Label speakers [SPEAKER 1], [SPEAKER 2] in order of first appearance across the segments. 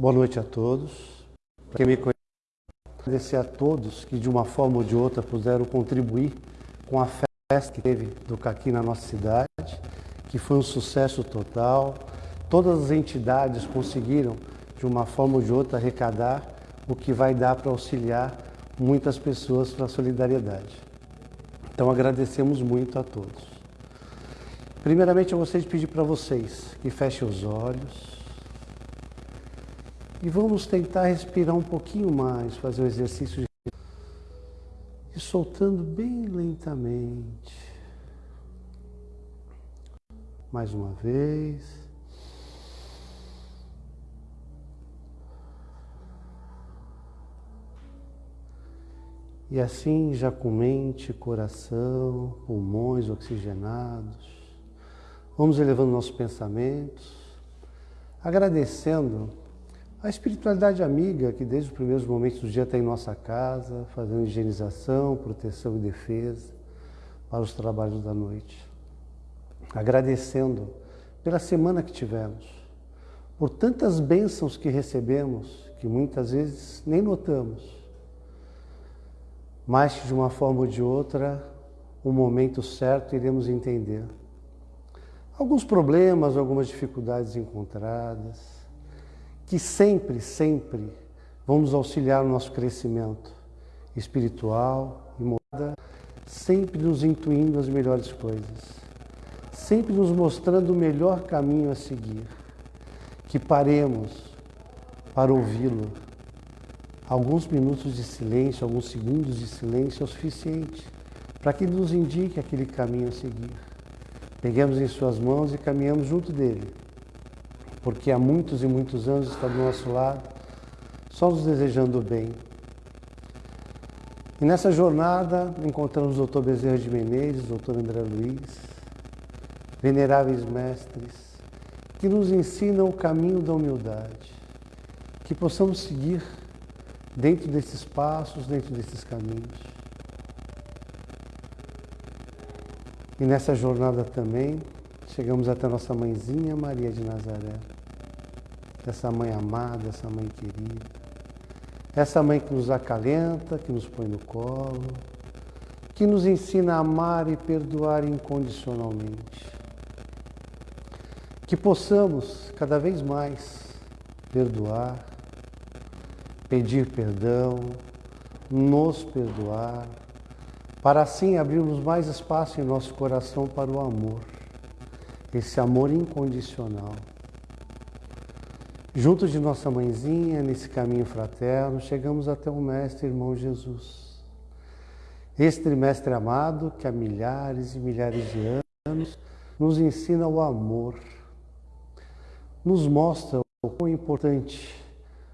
[SPEAKER 1] Boa noite a todos. Para quem me conhece, agradecer a todos que de uma forma ou de outra puderam contribuir com a festa que teve do Caqui na nossa cidade, que foi um sucesso total. Todas as entidades conseguiram, de uma forma ou de outra, arrecadar o que vai dar para auxiliar muitas pessoas para a solidariedade. Então agradecemos muito a todos. Primeiramente eu gostaria de pedir para vocês que fechem os olhos e vamos tentar respirar um pouquinho mais, fazer um exercício de e soltando bem lentamente. Mais uma vez. E assim, já com mente, coração, pulmões oxigenados, vamos elevando nossos pensamentos, agradecendo a espiritualidade amiga que desde os primeiros momentos do dia está em nossa casa, fazendo higienização, proteção e defesa para os trabalhos da noite. Agradecendo pela semana que tivemos, por tantas bênçãos que recebemos, que muitas vezes nem notamos mas que de uma forma ou de outra, o momento certo iremos entender. Alguns problemas, algumas dificuldades encontradas, que sempre, sempre vão nos auxiliar no nosso crescimento espiritual e moral, sempre nos intuindo as melhores coisas, sempre nos mostrando o melhor caminho a seguir, que paremos para ouvi-lo, Alguns minutos de silêncio, alguns segundos de silêncio é o suficiente para que ele nos indique aquele caminho a seguir. Peguemos em suas mãos e caminhamos junto dele, porque há muitos e muitos anos está do nosso lado, só nos desejando o bem. E nessa jornada encontramos o Dr. Bezerra de Menezes, o Dr. André Luiz, veneráveis mestres, que nos ensinam o caminho da humildade, que possamos seguir dentro desses passos, dentro desses caminhos. E nessa jornada também chegamos até nossa mãezinha Maria de Nazaré. Essa mãe amada, essa mãe querida. Essa mãe que nos acalenta, que nos põe no colo, que nos ensina a amar e perdoar incondicionalmente. Que possamos cada vez mais perdoar, pedir perdão, nos perdoar, para assim abrirmos mais espaço em nosso coração para o amor, esse amor incondicional. Junto de nossa mãezinha, nesse caminho fraterno, chegamos até o Mestre Irmão Jesus. Este Mestre amado, que há milhares e milhares de anos nos ensina o amor, nos mostra o quão importante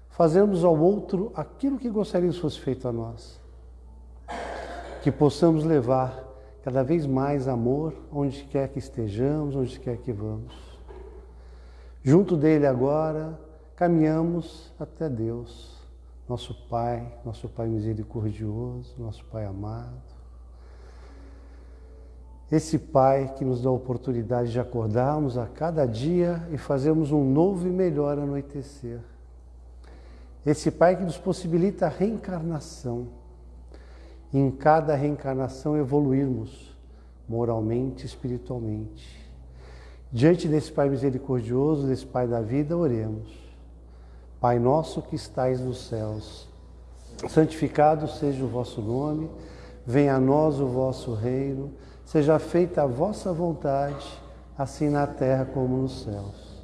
[SPEAKER 1] fazermos ao outro aquilo que gostaríamos fosse feito a nós. Que possamos levar cada vez mais amor onde quer que estejamos, onde quer que vamos. Junto dele agora, caminhamos até Deus, nosso Pai, nosso Pai misericordioso, nosso Pai amado. Esse Pai que nos dá a oportunidade de acordarmos a cada dia e fazermos um novo e melhor anoitecer. Esse Pai que nos possibilita a reencarnação. Em cada reencarnação evoluirmos moralmente, espiritualmente. Diante desse Pai misericordioso, desse Pai da vida, oremos. Pai nosso que estais nos céus, santificado seja o vosso nome, venha a nós o vosso reino, seja feita a vossa vontade, assim na terra como nos céus.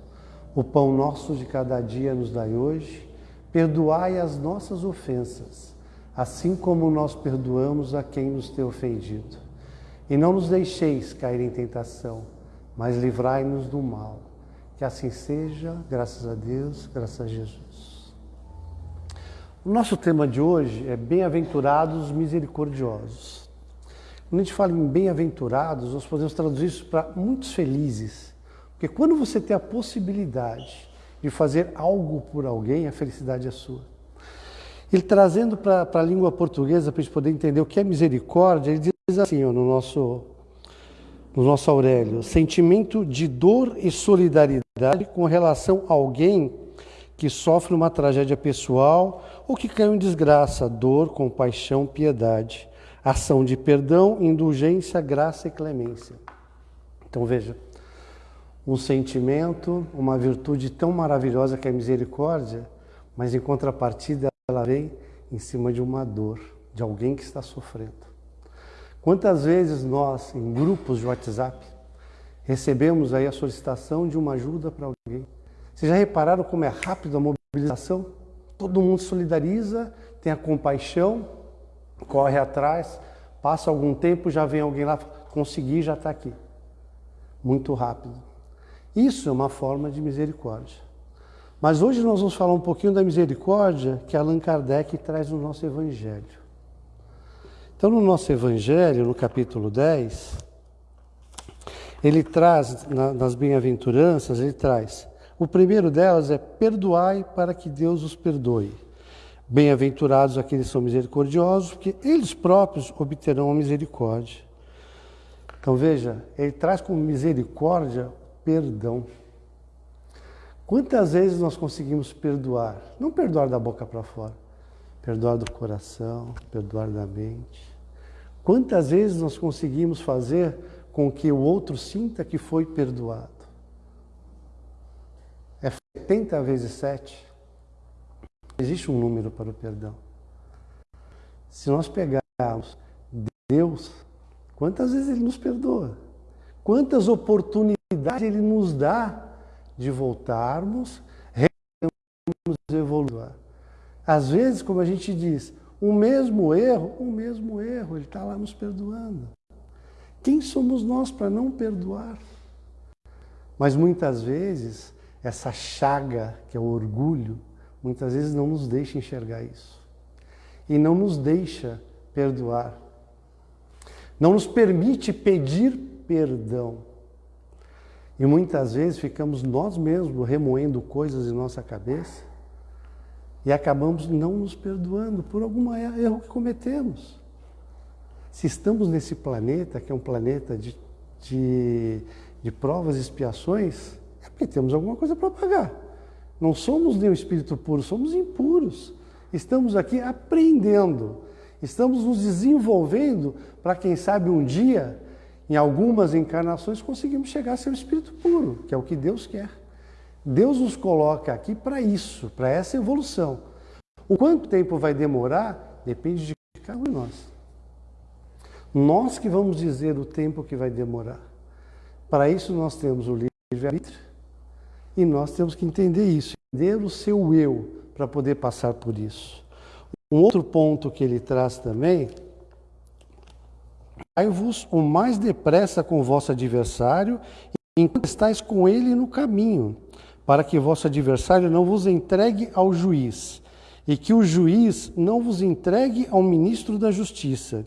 [SPEAKER 1] O pão nosso de cada dia nos dai hoje Perdoai as nossas ofensas, assim como nós perdoamos a quem nos tem ofendido. E não nos deixeis cair em tentação, mas livrai-nos do mal. Que assim seja, graças a Deus, graças a Jesus. O nosso tema de hoje é Bem-aventurados misericordiosos. Quando a gente fala em bem-aventurados, nós podemos traduzir isso para muitos felizes. Porque quando você tem a possibilidade de fazer algo por alguém, a felicidade é sua. Ele trazendo para a língua portuguesa, para a gente poder entender o que é misericórdia, ele diz assim ó, no, nosso, no nosso Aurélio: sentimento de dor e solidariedade com relação a alguém que sofre uma tragédia pessoal ou que caiu em desgraça, dor, compaixão, piedade, ação de perdão, indulgência, graça e clemência. Então veja, um sentimento, uma virtude tão maravilhosa que é a misericórdia, mas em contrapartida vem em cima de uma dor, de alguém que está sofrendo. Quantas vezes nós, em grupos de WhatsApp, recebemos aí a solicitação de uma ajuda para alguém? Vocês já repararam como é rápido a mobilização? Todo mundo solidariza, tem a compaixão, corre atrás, passa algum tempo, já vem alguém lá, consegui, já está aqui. Muito rápido. Isso é uma forma de misericórdia. Mas hoje nós vamos falar um pouquinho da misericórdia que Allan Kardec traz no nosso Evangelho. Então, no nosso Evangelho, no capítulo 10, ele traz, nas bem-aventuranças, ele traz, o primeiro delas é perdoai para que Deus os perdoe. Bem-aventurados aqueles que são misericordiosos, porque eles próprios obterão a misericórdia. Então veja, ele traz como misericórdia perdão. Quantas vezes nós conseguimos perdoar? Não perdoar da boca para fora, perdoar do coração, perdoar da mente. Quantas vezes nós conseguimos fazer com que o outro sinta que foi perdoado? É 70 vezes 7. Existe um número para o perdão. Se nós pegarmos Deus, quantas vezes Ele nos perdoa? Quantas oportunidades Ele nos dá de voltarmos, evoluir? Às vezes, como a gente diz, o mesmo erro, o mesmo erro, Ele está lá nos perdoando. Quem somos nós para não perdoar? Mas muitas vezes, essa chaga, que é o orgulho, muitas vezes não nos deixa enxergar isso. E não nos deixa perdoar. Não nos permite pedir perdão. E muitas vezes ficamos nós mesmos remoendo coisas em nossa cabeça e acabamos não nos perdoando por algum erro que cometemos. Se estamos nesse planeta, que é um planeta de, de, de provas e expiações, é porque temos alguma coisa para pagar. Não somos nem o espírito puro, somos impuros. Estamos aqui aprendendo, estamos nos desenvolvendo para, quem sabe, um dia, em algumas encarnações, conseguimos chegar a ser o espírito puro, que é o que Deus quer. Deus nos coloca aqui para isso, para essa evolução. O quanto tempo vai demorar depende de cada um de nós. Nós que vamos dizer o tempo que vai demorar. Para isso nós temos o livre-arbítrio e nós temos que entender isso, entender o seu eu para poder passar por isso. Um outro ponto que ele traz também Vai-vos o mais depressa com vosso adversário, enquanto estáis com ele no caminho, para que vosso adversário não vos entregue ao juiz, e que o juiz não vos entregue ao ministro da justiça,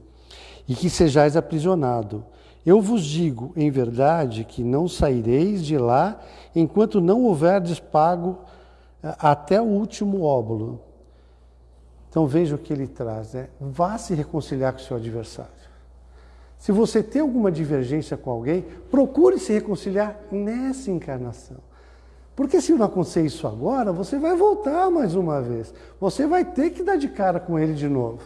[SPEAKER 1] e que sejais aprisionado. Eu vos digo, em verdade, que não saireis de lá enquanto não houverdes pago eh, até o último óbolo. Então veja o que ele traz, né? Vá se reconciliar com o seu adversário. Se você tem alguma divergência com alguém, procure se reconciliar nessa encarnação. Porque se não acontecer isso agora, você vai voltar mais uma vez. Você vai ter que dar de cara com ele de novo.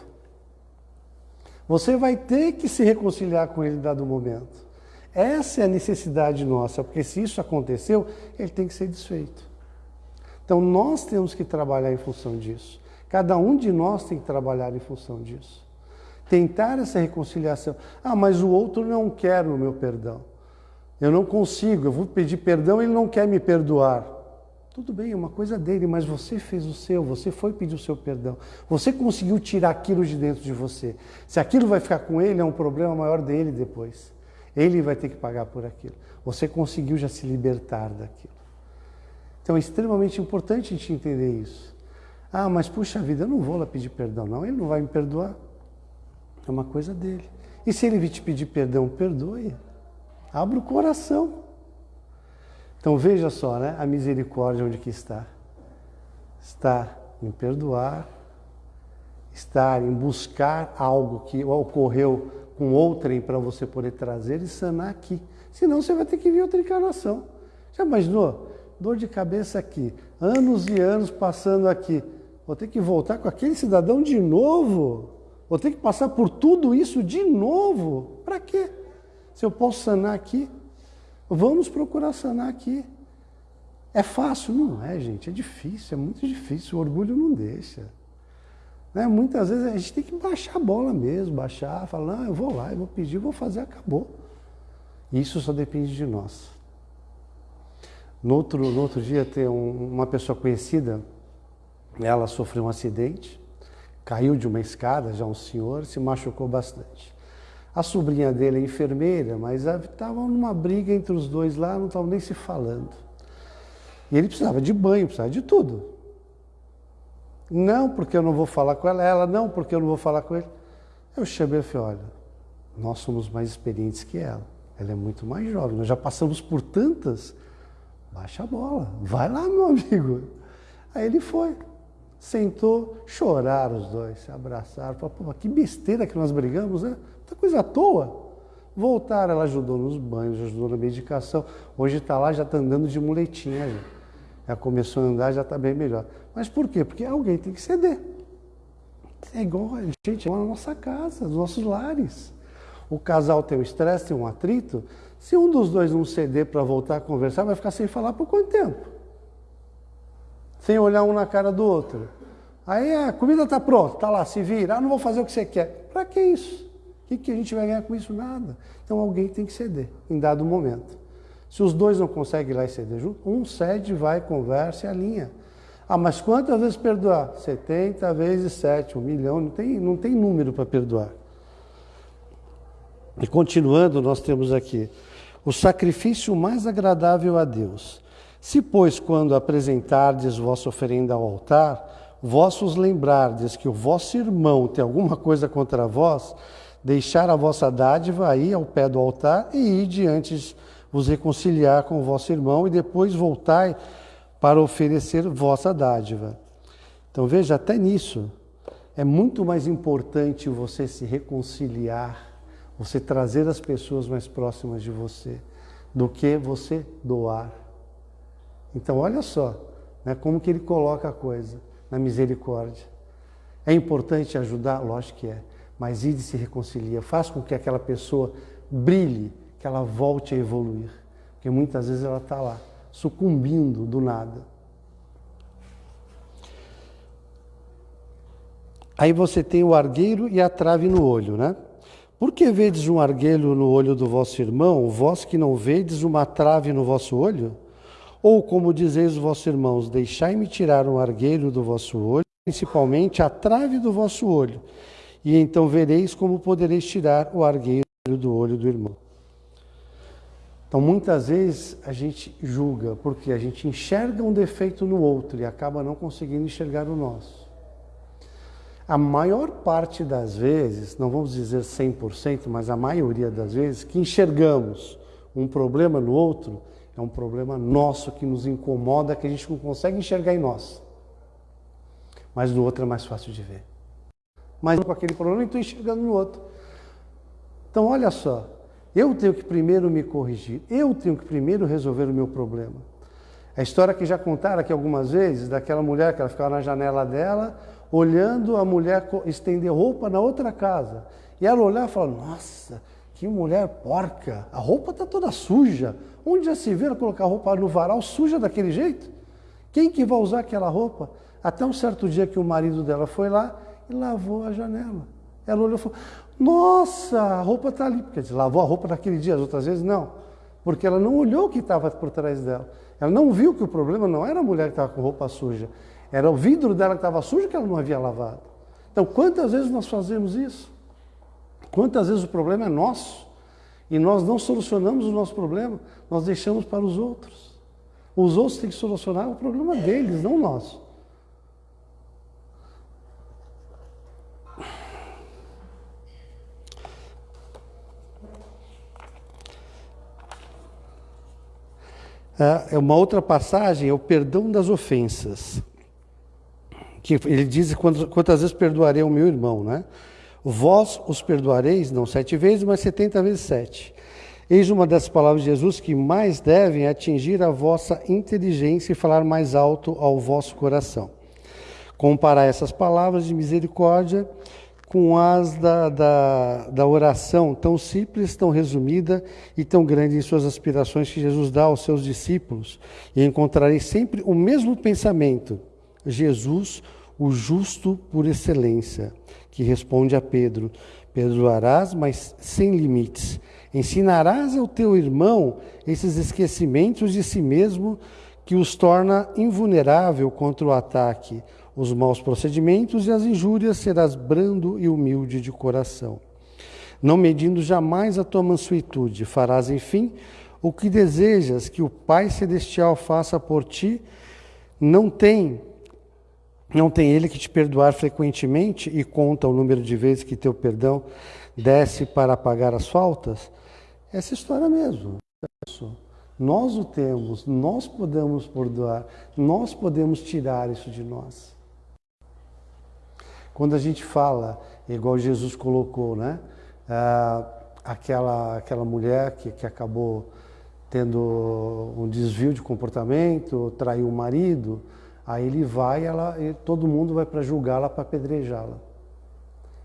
[SPEAKER 1] Você vai ter que se reconciliar com ele dado momento. Essa é a necessidade nossa, porque se isso aconteceu, ele tem que ser desfeito. Então nós temos que trabalhar em função disso. Cada um de nós tem que trabalhar em função disso. Tentar essa reconciliação. Ah, mas o outro não quer o meu perdão. Eu não consigo, eu vou pedir perdão, ele não quer me perdoar. Tudo bem, é uma coisa dele, mas você fez o seu, você foi pedir o seu perdão. Você conseguiu tirar aquilo de dentro de você. Se aquilo vai ficar com ele, é um problema maior dele depois. Ele vai ter que pagar por aquilo. Você conseguiu já se libertar daquilo. Então é extremamente importante a gente entender isso. Ah, mas puxa vida, eu não vou lá pedir perdão, não. Ele não vai me perdoar. É uma coisa dele. E se ele te pedir perdão, perdoe. Abra o coração. Então veja só, né? A misericórdia onde que está? Está em perdoar, estar em buscar algo que ocorreu com outrem para você poder trazer e sanar aqui. Senão você vai ter que vir outra encarnação. Já imaginou? Dor de cabeça aqui. anos e anos passando aqui. Vou ter que voltar com aquele cidadão de novo? Vou ter que passar por tudo isso de novo? Para quê? Se eu posso sanar aqui, vamos procurar sanar aqui. É fácil? Não é, gente. É difícil, é muito difícil. O orgulho não deixa. Né? Muitas vezes a gente tem que baixar a bola mesmo, baixar, falar, não, eu vou lá, eu vou pedir, eu vou fazer, acabou. Isso só depende de nós. No outro, no outro dia tem um, uma pessoa conhecida, ela sofreu um acidente, caiu de uma escada, já um senhor, se machucou bastante. A sobrinha dele é enfermeira, mas estava numa briga entre os dois lá, não estavam nem se falando. E ele precisava de banho, precisava de tudo. Não, porque eu não vou falar com ela. Ela, não, porque eu não vou falar com ele. Eu chamei e falei, olha, nós somos mais experientes que ela. Ela é muito mais jovem, nós já passamos por tantas. Baixa a bola, vai lá, meu amigo. Aí ele foi, sentou, choraram os dois, se abraçaram. Falaram, que besteira que nós brigamos, né? Muita coisa à toa. Voltaram, ela ajudou nos banhos, ajudou na medicação. Hoje está lá, já está andando de muletinha. Já, já começou a andar, já está bem melhor. Mas por quê? Porque alguém tem que ceder. É igual a gente é na nossa casa, nos nossos lares. O casal tem um estresse, tem um atrito. Se um dos dois não ceder para voltar a conversar, vai ficar sem falar por quanto tempo? Sem olhar um na cara do outro. Aí a comida está pronta, está lá, se vira. Ah, não vou fazer o que você quer. Para que isso? O que, que a gente vai ganhar com isso? Nada. Então alguém tem que ceder em dado momento. Se os dois não conseguem ir lá e ceder junto, um cede, vai, conversa e alinha. Ah, mas quantas vezes perdoar? 70 vezes 7, um milhão, não tem, não tem número para perdoar. E continuando, nós temos aqui o sacrifício mais agradável a Deus. Se, pois, quando apresentardes vossa oferenda ao altar, vós vos lembrardes que o vosso irmão tem alguma coisa contra vós, deixar a vossa dádiva aí ao pé do altar e ir diante vos reconciliar com o vosso irmão e depois voltai para oferecer vossa dádiva. Então veja, até nisso, é muito mais importante você se reconciliar, você trazer as pessoas mais próximas de você, do que você doar. Então olha só, né, como que ele coloca a coisa na misericórdia. É importante ajudar? Lógico que é, mas ide se reconcilia, faz com que aquela pessoa brilhe, que ela volte a evoluir, porque muitas vezes ela está lá sucumbindo do nada. Aí você tem o argueiro e a trave no olho, né? Por que vedes um argueiro no olho do vosso irmão, vós que não vedes uma trave no vosso olho? Ou como dizeis os vossos irmãos, deixai-me tirar um argueiro do vosso olho, principalmente a trave do vosso olho, e então vereis como podereis tirar o argueiro do olho do irmão. Então, muitas vezes a gente julga, porque a gente enxerga um defeito no outro e acaba não conseguindo enxergar o nosso. A maior parte das vezes, não vamos dizer 100%, mas a maioria das vezes, que enxergamos um problema no outro, é um problema nosso que nos incomoda, que a gente não consegue enxergar em nós. Mas no outro é mais fácil de ver. Mas com aquele problema, eu estou enxergando no outro. Então, olha só, eu tenho que primeiro me corrigir, eu tenho que primeiro resolver o meu problema. A história que já contaram aqui algumas vezes, daquela mulher que ela ficava na janela dela, olhando a mulher estender roupa na outra casa. E ela olhava e falava, nossa, que mulher porca, a roupa está toda suja. Onde já se ela colocar roupa no varal suja daquele jeito? Quem que vai usar aquela roupa? Até um certo dia que o marido dela foi lá e lavou a janela. Ela olhou e falou, nossa, a roupa está ali. Dizer, lavou a roupa naquele dia, as outras vezes não. Porque ela não olhou o que estava por trás dela. Ela não viu que o problema não era a mulher que estava com roupa suja. Era o vidro dela que estava sujo que ela não havia lavado. Então, quantas vezes nós fazemos isso? Quantas vezes o problema é nosso e nós não solucionamos o nosso problema, nós deixamos para os outros. Os outros têm que solucionar o problema deles, não nosso. É uma outra passagem é o perdão das ofensas. Que ele diz quantas vezes perdoarei o meu irmão, né? Vós os perdoareis, não sete vezes, mas setenta vezes sete. Eis uma das palavras de Jesus que mais devem atingir a vossa inteligência e falar mais alto ao vosso coração. Comparar essas palavras de misericórdia com as da, da, da, oração tão simples, tão resumida e tão grande em suas aspirações que Jesus dá aos seus discípulos, e encontrarei sempre o mesmo pensamento: Jesus, o justo por excelência, que responde a Pedro: Perdoarás, mas sem limites Ensinarás ao teu irmão esses esquecimentos de si mesmo que os torna invulnerável contra o ataque, os maus procedimentos e as injúrias, serás brando e humilde de coração. Não medindo jamais a tua mansuetude, farás, enfim, o que desejas que o Pai Celestial faça por ti. Não tem, não tem ele que te perdoar frequentemente e conta o número de vezes que teu perdão desce para pagar as faltas? essa história mesmo. Nós o temos, nós podemos perdoar, nós podemos tirar isso de nós. Quando a gente fala, igual Jesus colocou, né? Ah, aquela, aquela mulher que, que acabou tendo um desvio de comportamento, traiu o marido, aí ele vai ela, e todo mundo vai para julgá-la, para apedrejá-la.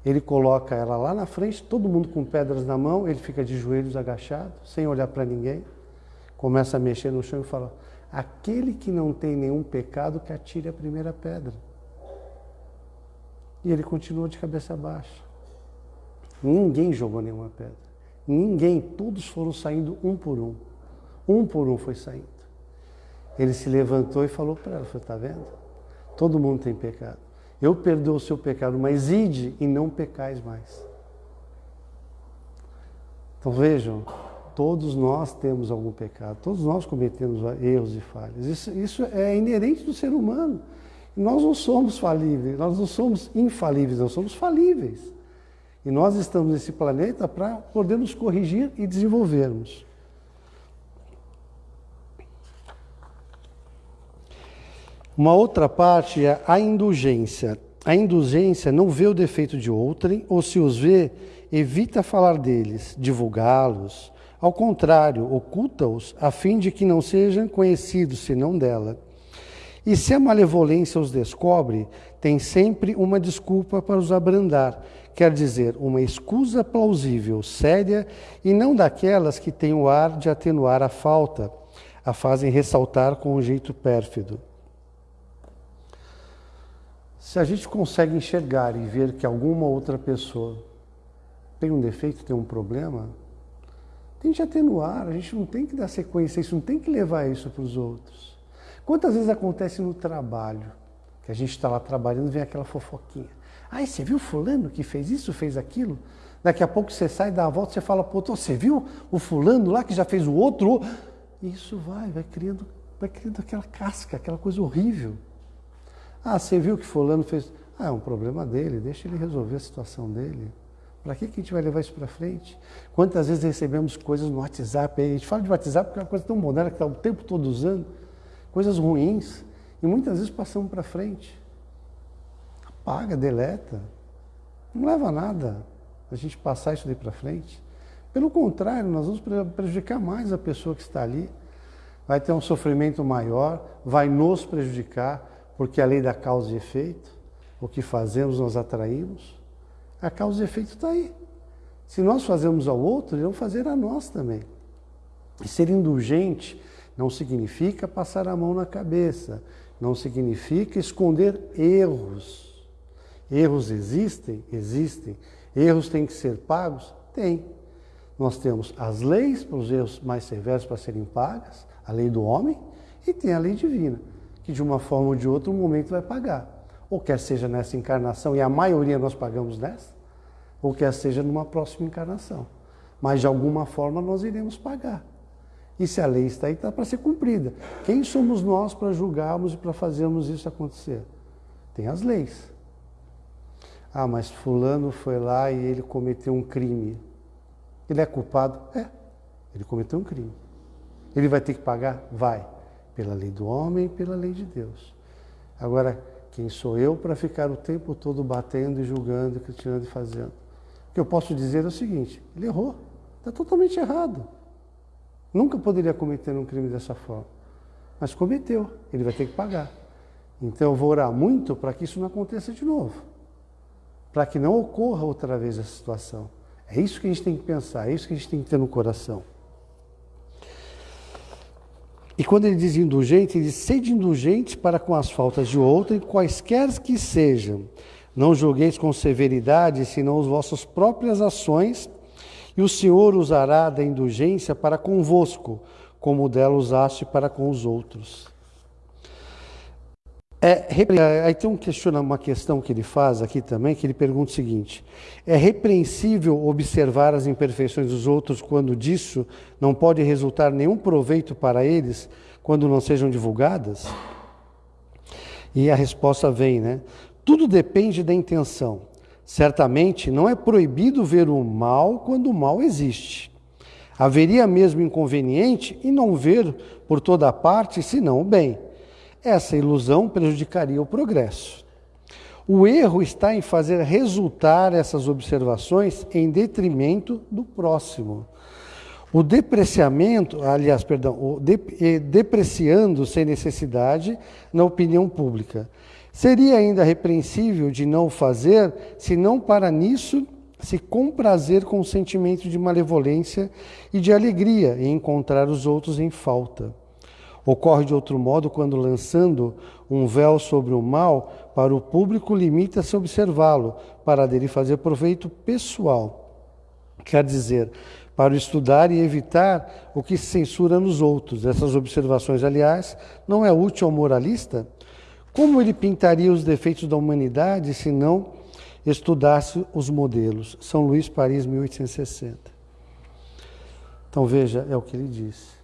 [SPEAKER 1] Ele coloca ela lá na frente, todo mundo com pedras na mão, ele fica de joelhos agachado, sem olhar para ninguém, começa a mexer no chão e fala: Aquele que não tem nenhum pecado, que atire a primeira pedra. E ele continua de cabeça baixa. Ninguém jogou nenhuma pedra. Ninguém, todos foram saindo um por um. Um por um foi saindo. Ele se levantou e falou para ela: Está vendo? Todo mundo tem pecado. Eu perdoo o seu pecado, mas ide e não pecais mais. Então vejam, todos nós temos algum pecado, todos nós cometemos erros e falhas. Isso, isso é inerente do ser humano. Nós não somos falíveis, nós não somos infalíveis, nós somos falíveis. E nós estamos nesse planeta para podermos corrigir e desenvolvermos. Uma outra parte é a indulgência. A indulgência não vê o defeito de outrem, ou se os vê, evita falar deles, divulgá-los. Ao contrário, oculta-os, a fim de que não sejam conhecidos senão dela. E se a malevolência os descobre, tem sempre uma desculpa para os abrandar, quer dizer, uma escusa plausível, séria, e não daquelas que têm o ar de atenuar a falta, a fazem ressaltar com um jeito pérfido. Se a gente consegue enxergar e ver que alguma outra pessoa tem um defeito, tem um problema, tente atenuar, a gente não tem que dar sequência, isso não tem que levar isso para os outros. Quantas vezes acontece no trabalho, que a gente está lá trabalhando, vem aquela fofoquinha. Ai, você viu fulano que fez isso, fez aquilo? Daqui a pouco você sai, dá a volta, você fala outro, você viu o fulano lá que já fez o outro? Isso vai, vai criando, vai criando aquela casca, aquela coisa horrível. Ah, você viu que fulano fez. Ah, é um problema dele, deixa ele resolver a situação dele. Para que, que a gente vai levar isso para frente? Quantas vezes recebemos coisas no WhatsApp? A gente fala de WhatsApp porque é uma coisa tão moderna que está o tempo todo usando, coisas ruins, e muitas vezes passamos para frente. Apaga, deleta. Não leva a nada a gente passar isso daí para frente. Pelo contrário, nós vamos prejudicar mais a pessoa que está ali. Vai ter um sofrimento maior, vai nos prejudicar porque a lei da causa e efeito, o que fazemos nós atraímos, a causa e efeito está aí. Se nós fazemos ao outro, vão fazer a nós também. E ser indulgente não significa passar a mão na cabeça, não significa esconder erros. Erros existem? Existem. Erros têm que ser pagos? Tem. Nós temos as leis para os erros mais severos para serem pagas, a lei do homem, e tem a lei divina que de uma forma ou de outra um momento vai pagar. Ou quer seja nessa encarnação, e a maioria nós pagamos nessa, ou quer seja numa próxima encarnação. Mas de alguma forma nós iremos pagar. E se a lei está aí, está para ser cumprida. Quem somos nós para julgarmos e para fazermos isso acontecer? Tem as leis. Ah, mas fulano foi lá e ele cometeu um crime. Ele é culpado? É. Ele cometeu um crime. Ele vai ter que pagar? Vai pela lei do homem e pela lei de Deus. Agora, quem sou eu para ficar o tempo todo batendo e julgando, criticando e fazendo? O que eu posso dizer é o seguinte: ele errou, está totalmente errado. Nunca poderia cometer um crime dessa forma. Mas cometeu, ele vai ter que pagar. Então eu vou orar muito para que isso não aconteça de novo. Para que não ocorra outra vez essa situação. É isso que a gente tem que pensar, é isso que a gente tem que ter no coração. E quando ele diz indulgente, ele diz: sede indulgente para com as faltas de outrem, quaisquer que sejam. Não julgueis com severidade, senão as vossas próprias ações, e o Senhor usará da indulgência para convosco, como dela usaste para com os outros. É, aí tem um questiona, uma questão que ele faz aqui também, que ele pergunta o seguinte: é repreensível observar as imperfeições dos outros quando disso não pode resultar nenhum proveito para eles, quando não sejam divulgadas? E a resposta vem, né? Tudo depende da intenção. Certamente não é proibido ver o mal quando o mal existe. Haveria mesmo inconveniente em não ver por toda parte, senão o bem. Essa ilusão prejudicaria o progresso. O erro está em fazer resultar essas observações em detrimento do próximo. O depreciamento, aliás, perdão, o de, depreciando sem necessidade na opinião pública. Seria ainda repreensível de não fazer, se não para nisso se comprazer com o sentimento de malevolência e de alegria em encontrar os outros em falta. Ocorre de outro modo quando, lançando um véu sobre o mal, para o público limita-se a observá-lo, para dele fazer proveito pessoal. Quer dizer, para estudar e evitar o que se censura nos outros. Essas observações, aliás, não é útil ao moralista? Como ele pintaria os defeitos da humanidade se não estudasse os modelos? São Luís, Paris, 1860. Então veja, é o que ele diz.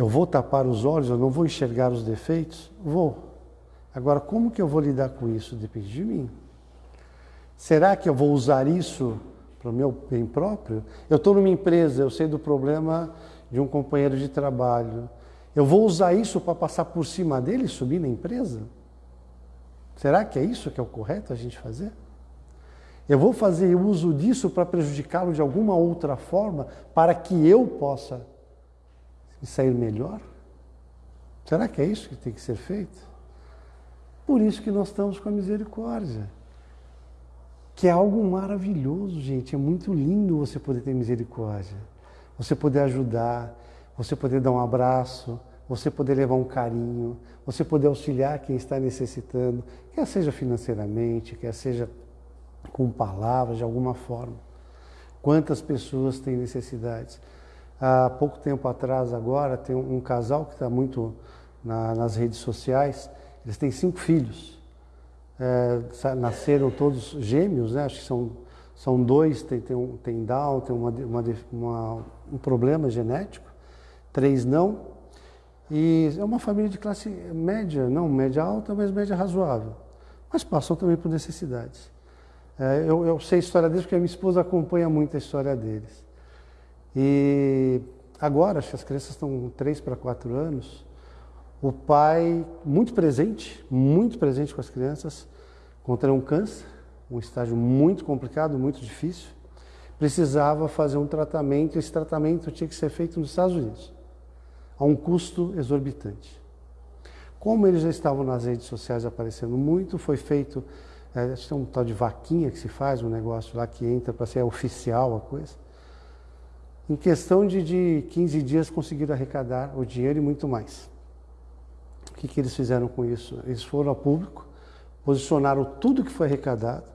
[SPEAKER 1] Eu vou tapar os olhos, eu não vou enxergar os defeitos? Vou. Agora, como que eu vou lidar com isso? Depende de mim. Será que eu vou usar isso para o meu bem próprio? Eu estou numa empresa, eu sei do problema de um companheiro de trabalho. Eu vou usar isso para passar por cima dele e subir na empresa? Será que é isso que é o correto a gente fazer? Eu vou fazer uso disso para prejudicá-lo de alguma outra forma para que eu possa e sair melhor? Será que é isso que tem que ser feito? Por isso que nós estamos com a misericórdia. Que é algo maravilhoso, gente. É muito lindo você poder ter misericórdia. Você poder ajudar, você poder dar um abraço, você poder levar um carinho, você poder auxiliar quem está necessitando, quer seja financeiramente, quer seja com palavras, de alguma forma. Quantas pessoas têm necessidades? Há pouco tempo atrás, agora, tem um, casal que está muito na, nas redes sociais. Eles têm cinco filhos. É, nasceram todos gêmeos, né? acho que são, são dois, tem, tem, um, tem Down, tem uma, uma, uma, um problema genético, três não. E é uma família de classe média, não média alta, mas média razoável. Mas passam também por necessidades. É, eu, eu sei a história deles porque a minha esposa acompanha muito a história deles. E agora, acho que as crianças estão 3 para 4 anos, o pai, muito presente, muito presente com as crianças, contraiu um câncer, um estágio muito complicado, muito difícil, precisava fazer um tratamento, esse tratamento tinha que ser feito nos Estados Unidos, a um custo exorbitante. Como eles já estavam nas redes sociais aparecendo muito, foi feito, é, acho que tem um tal de vaquinha que se faz, um negócio lá que entra para ser oficial a coisa. Em questão de, de 15 dias conseguiram arrecadar o dinheiro e muito mais. O que, que eles fizeram com isso? Eles foram ao público, posicionaram tudo que foi arrecadado,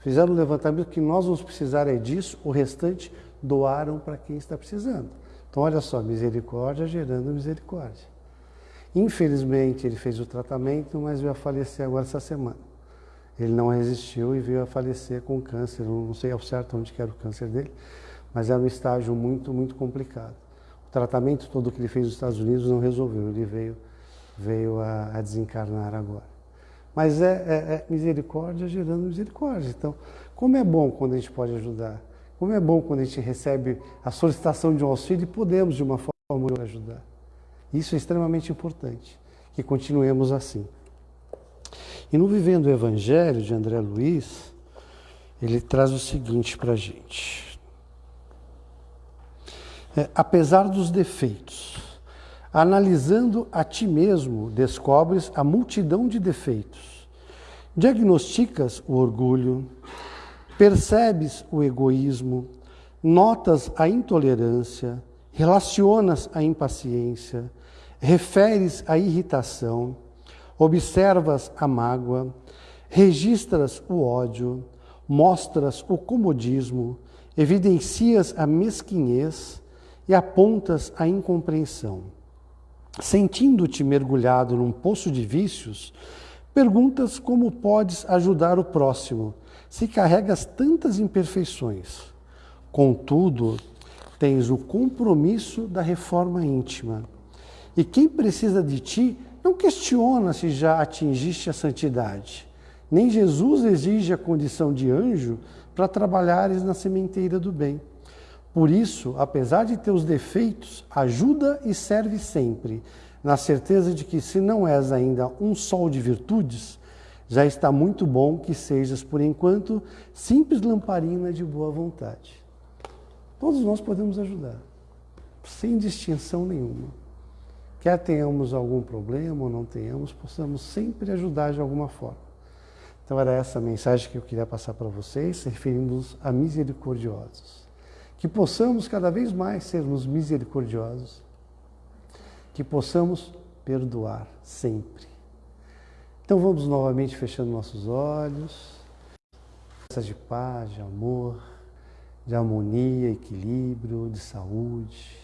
[SPEAKER 1] fizeram um levantamento que nós vamos precisar é disso, o restante doaram para quem está precisando. Então, olha só, misericórdia gerando misericórdia. Infelizmente, ele fez o tratamento, mas veio a falecer agora essa semana. Ele não resistiu e veio a falecer com câncer. Não sei ao certo onde era o câncer dele, mas era um estágio muito, muito complicado. O tratamento todo que ele fez nos Estados Unidos não resolveu, ele veio, veio a, a desencarnar agora. Mas é, é, é, misericórdia gerando misericórdia. Então, como é bom quando a gente pode ajudar. Como é bom quando a gente recebe a solicitação de um auxílio e podemos, de uma forma, ajudar. Isso é extremamente importante, que continuemos assim. E no Vivendo o Evangelho, de André Luiz, ele traz o seguinte para a gente. É, apesar dos defeitos, analisando a ti mesmo, descobres a multidão de defeitos. Diagnosticas o orgulho, percebes o egoísmo, notas a intolerância, relacionas a impaciência, referes a irritação, observas a mágoa, registras o ódio, mostras o comodismo, evidencias a mesquinhez e apontas a incompreensão. Sentindo-te mergulhado num poço de vícios, perguntas como podes ajudar o próximo se carregas tantas imperfeições. Contudo, tens o compromisso da reforma íntima. E quem precisa de ti não questiona se já atingiste a santidade. Nem Jesus exige a condição de anjo para trabalhares na sementeira do bem. Por isso, apesar de teus defeitos, ajuda e serve sempre, na certeza de que, se não és ainda um sol de virtudes, já está muito bom que sejas, por enquanto, simples lamparina de boa vontade. Todos nós podemos ajudar, sem distinção nenhuma. Quer tenhamos algum problema ou não tenhamos, possamos sempre ajudar de alguma forma. Então, era essa a mensagem que eu queria passar para vocês, referindo-nos a misericordiosos que possamos cada vez mais sermos misericordiosos, que possamos perdoar sempre. Então vamos novamente fechando nossos olhos, de paz, de amor, de harmonia, equilíbrio, de saúde.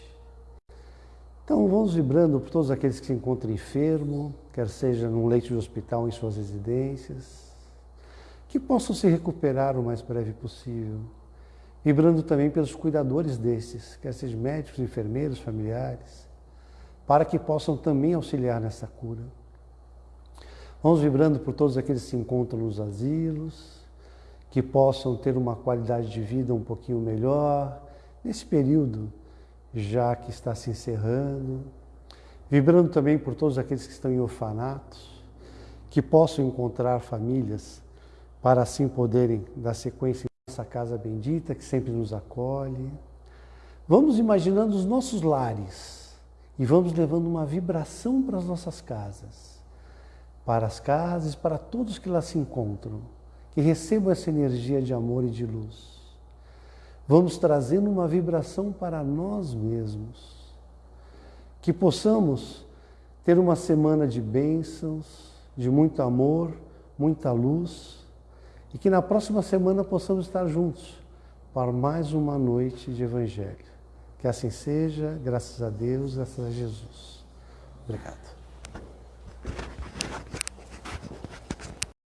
[SPEAKER 1] Então vamos vibrando por todos aqueles que se encontram enfermos, quer seja num leito de hospital em suas residências, que possam se recuperar o mais breve possível vibrando também pelos cuidadores desses, quer sejam médicos, enfermeiros, familiares, para que possam também auxiliar nessa cura. Vamos vibrando por todos aqueles que se encontram nos asilos, que possam ter uma qualidade de vida um pouquinho melhor nesse período já que está se encerrando. Vibrando também por todos aqueles que estão em orfanatos, que possam encontrar famílias para assim poderem dar sequência nossa casa bendita que sempre nos acolhe. Vamos imaginando os nossos lares e vamos levando uma vibração para as nossas casas, para as casas, para todos que lá se encontram, que recebam essa energia de amor e de luz. Vamos trazendo uma vibração para nós mesmos, que possamos ter uma semana de bênçãos, de muito amor, muita luz e que na próxima semana possamos estar juntos para mais uma noite de Evangelho. Que assim seja, graças a Deus, graças a Jesus. Obrigado.